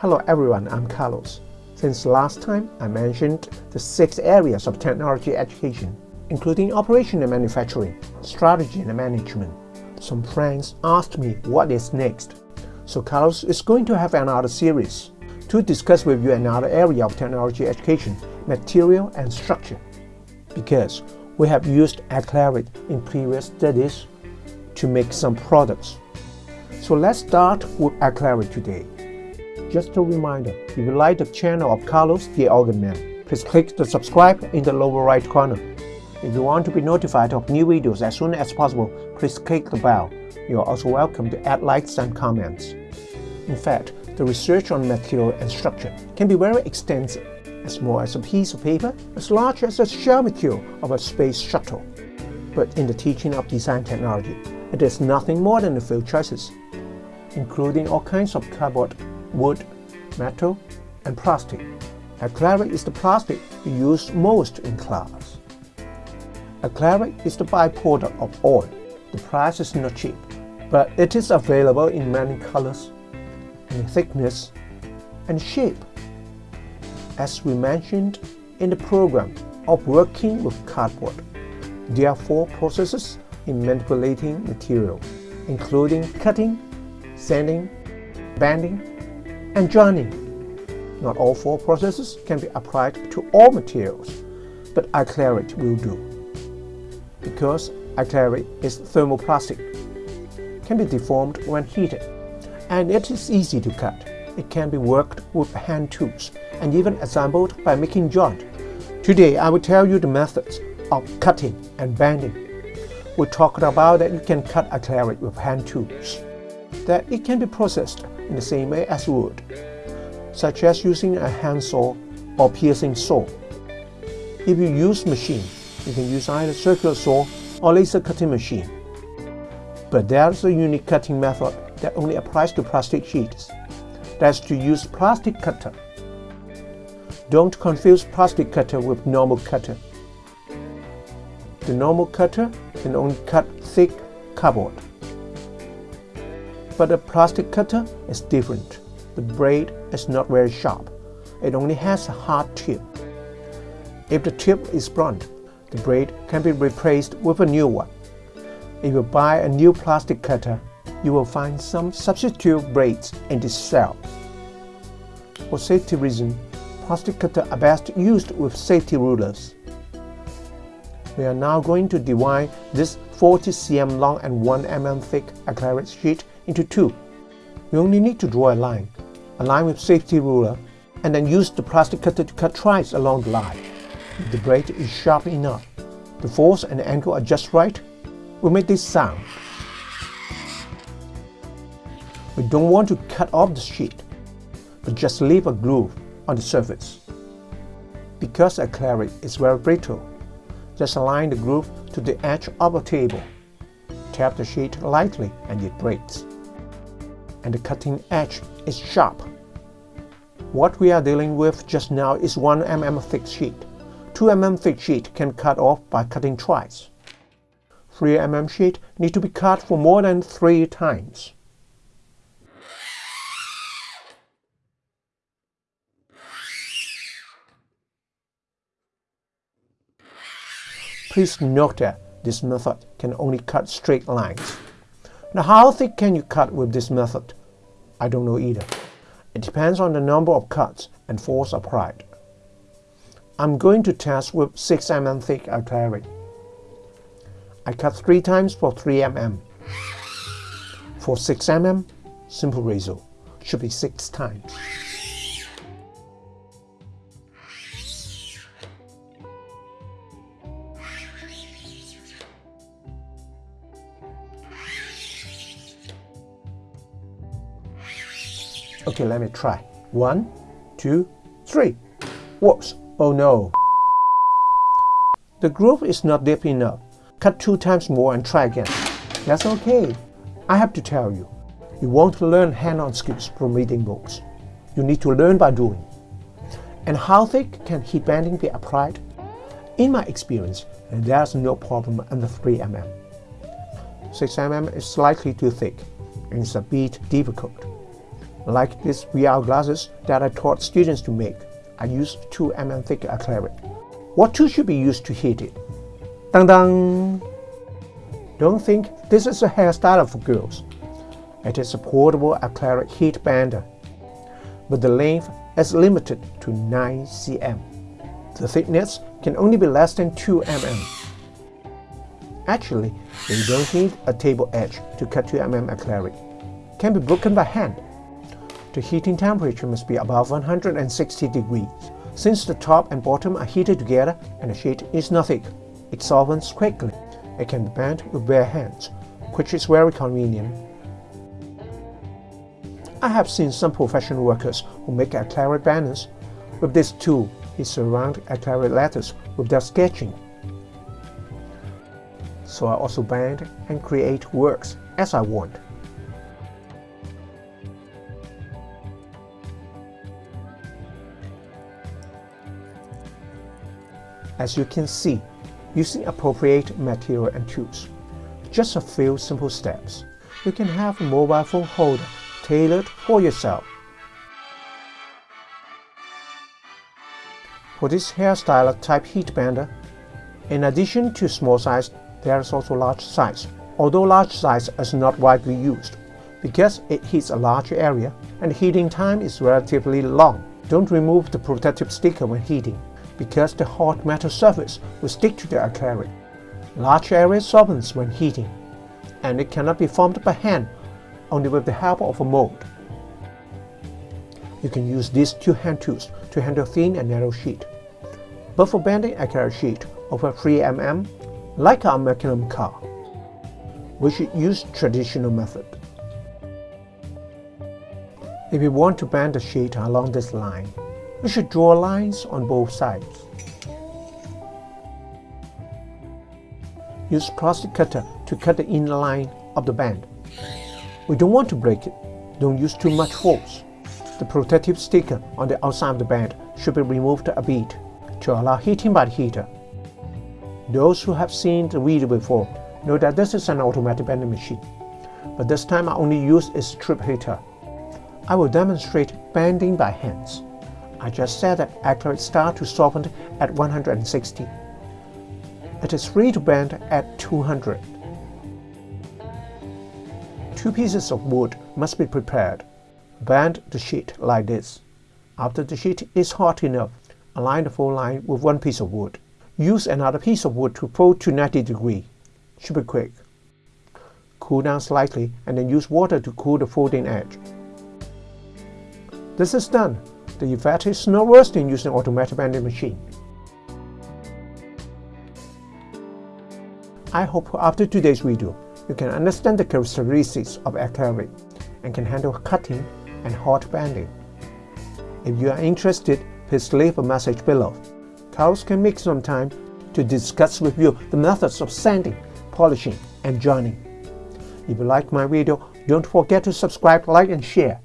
Hello everyone, I'm Carlos. Since last time, I mentioned the six areas of technology education, including operation and manufacturing, strategy and management. Some friends asked me what is next. So Carlos is going to have another series to discuss with you another area of technology education, material and structure. Because we have used acrylic in previous studies to make some products. So let's start with acrylic today. Just a reminder, if you like the channel of Carlos the Organ Man, please click the subscribe in the lower right corner. If you want to be notified of new videos as soon as possible, please click the bell. You are also welcome to add likes and comments. In fact, the research on material and structure can be very extensive, as small as a piece of paper, as large as the shell of a space shuttle. But in the teaching of design technology, it is nothing more than a few choices, including all kinds of cardboard, wood, metal, and plastic. Acrylic is the plastic we use most in class. Acrylic is the byproduct of oil. The price is not cheap, but it is available in many colors, and thickness, and shape. As we mentioned in the program of working with cardboard, there are four processes in manipulating material, including cutting, sanding, bending, and joining. Not all four processes can be applied to all materials, but acrylic will do because acrylic is thermoplastic, can be deformed when heated, and it is easy to cut. It can be worked with hand tools and even assembled by making joint. Today I will tell you the methods of cutting and bending. We talked about that you can cut acrylic with hand tools, that it can be processed in the same way as wood, such as using a handsaw or piercing saw. If you use machine, you can use either circular saw or laser cutting machine. But there's a unique cutting method that only applies to plastic sheets. That's to use plastic cutter. Don't confuse plastic cutter with normal cutter. The normal cutter can only cut thick cardboard. But the plastic cutter is different. The blade is not very sharp. It only has a hard tip. If the tip is blunt, the blade can be replaced with a new one. If you buy a new plastic cutter, you will find some substitute blades in this cell. For safety reasons, plastic cutters are best used with safety rulers. We are now going to divide this 40 cm long and 1 mm thick acrylic sheet into two. You only need to draw a line, a line with safety ruler, and then use the plastic cutter to cut twice along the line. If the blade is sharp enough, the force and the angle are just right, we make this sound. We don't want to cut off the sheet, but just leave a groove on the surface. Because acrylic is very brittle, just align the groove to the edge of a table. Tap the sheet lightly and it breaks. And the cutting edge is sharp. What we are dealing with just now is 1 mm thick sheet. 2 mm thick sheet can cut off by cutting twice. 3 mm sheet need to be cut for more than 3 times. Please note that this method can only cut straight lines. Now how thick can you cut with this method? I don't know either. It depends on the number of cuts and force applied. I'm going to test with 6 mm thick acrylic. I cut 3 times for 3 mm. For 6 mm, simple ratio should be 6 times. Okay, let me try. One, two, three. Whoops! Oh no! The groove is not deep enough. Cut two times more and try again. That's okay. I have to tell you, you won't learn hand-on skills from reading books. You need to learn by doing. And how thick can heat bending be applied? In my experience, there's no problem under 3 mm. 6 mm is slightly too thick and it's a bit difficult. Like these VR glasses that I taught students to make, I used 2 mm thick acrylic. What tool should be used to heat it? Dang dang! Don't think this is a hairstyle for girls. It is a portable acrylic heat bender, but the length is limited to 9 cm. The thickness can only be less than 2 mm. Actually, you don't need a table edge to cut 2 mm acrylic. It can be broken by hand. The heating temperature must be above 160 degrees. Since the top and bottom are heated together and the sheet is not thick, it softens quickly. It can be bent with bare hands, which is very convenient. I have seen some professional workers who make acrylic banners. With this tool, he surround acrylic letters with their sketching. So I also bend and create works as I want. As you can see, using appropriate material and tools, just a few simple steps, you can have a mobile phone holder tailored for yourself. For this hairstyle type heat bender, in addition to small size, there is also large size, although large size is not widely used, because it heats a large area and heating time is relatively long. Don't remove the protective sticker when heating because the hot metal surface will stick to the acrylic. Large area softens when heating, and it cannot be formed by hand, only with the help of a mold. You can use these two hand tools to handle thin and narrow sheet. But for bending acrylic sheet over 3 mm, like our Magnum car, we should use traditional method. If you want to bend the sheet along this line, we should draw lines on both sides. Use plastic cutter to cut the inner line of the band. We don't want to break it. Don't use too much force. The protective sticker on the outside of the band should be removed a bit to allow heating by the heater. Those who have seen the video before know that this is an automatic bending machine, but this time I only use a strip heater. I will demonstrate bending by hands. I just said that acrylic start to soften at 160. It is free to bend at 200. Two pieces of wood must be prepared. Bend the sheet like this. After the sheet is hot enough, align the fold line with one piece of wood. Use another piece of wood to fold to 90 degree. Should be quick. Cool down slightly and then use water to cool the folding edge. This is done. The effect is no worse than using automatic bending machine. I hope after today's video, you can understand the characteristics of acrylic and can handle cutting and hot bending. If you are interested, please leave a message below. Carlos can make some time to discuss with you the methods of sanding, polishing, and joining. If you like my video, don't forget to subscribe, like, and share.